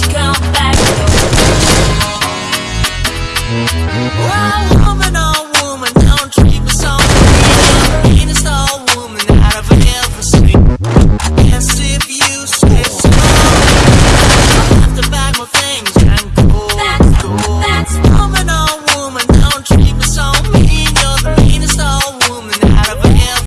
you come back? Whoa.